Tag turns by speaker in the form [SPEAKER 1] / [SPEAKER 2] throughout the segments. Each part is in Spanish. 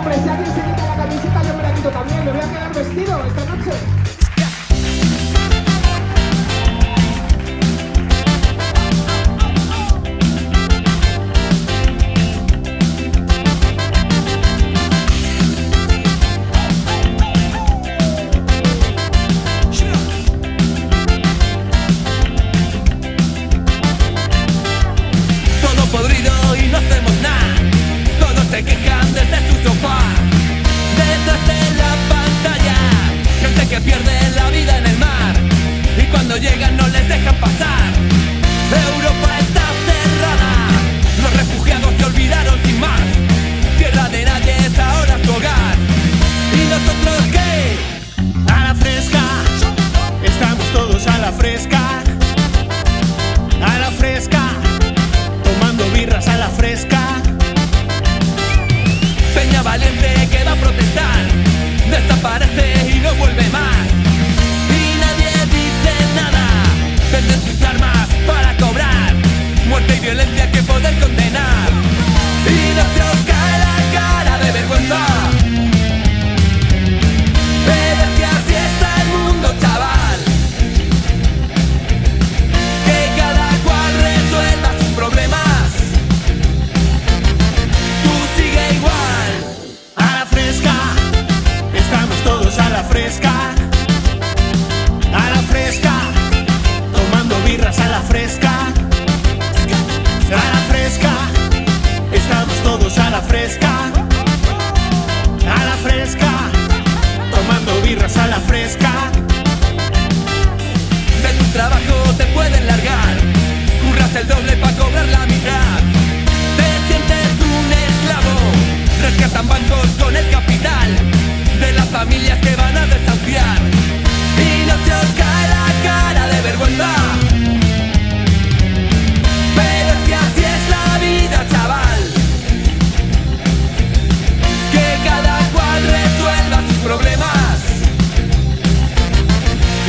[SPEAKER 1] Hombre, si alguien se quita la camiseta, yo me la quito también. Me voy a quedar vestido esta noche.
[SPEAKER 2] podrido y no hacemos nada. Todos se quejan desde sus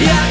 [SPEAKER 2] Yeah.